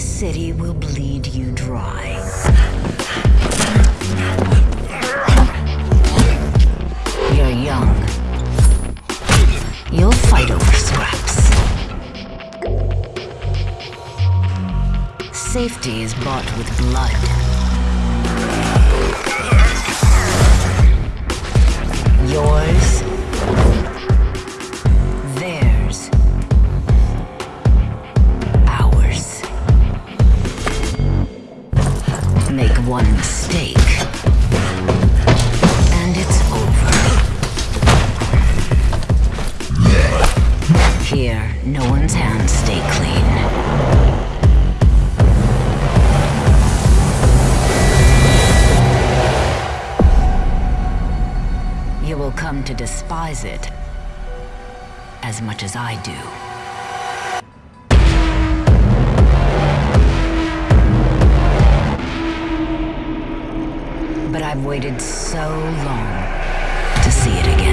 city will bleed you dry. You're young. You'll fight over scraps. Safety is bought with blood. One mistake. And it's over. Here, no one's hands stay clean. You will come to despise it as much as I do. I've waited so long to see it again.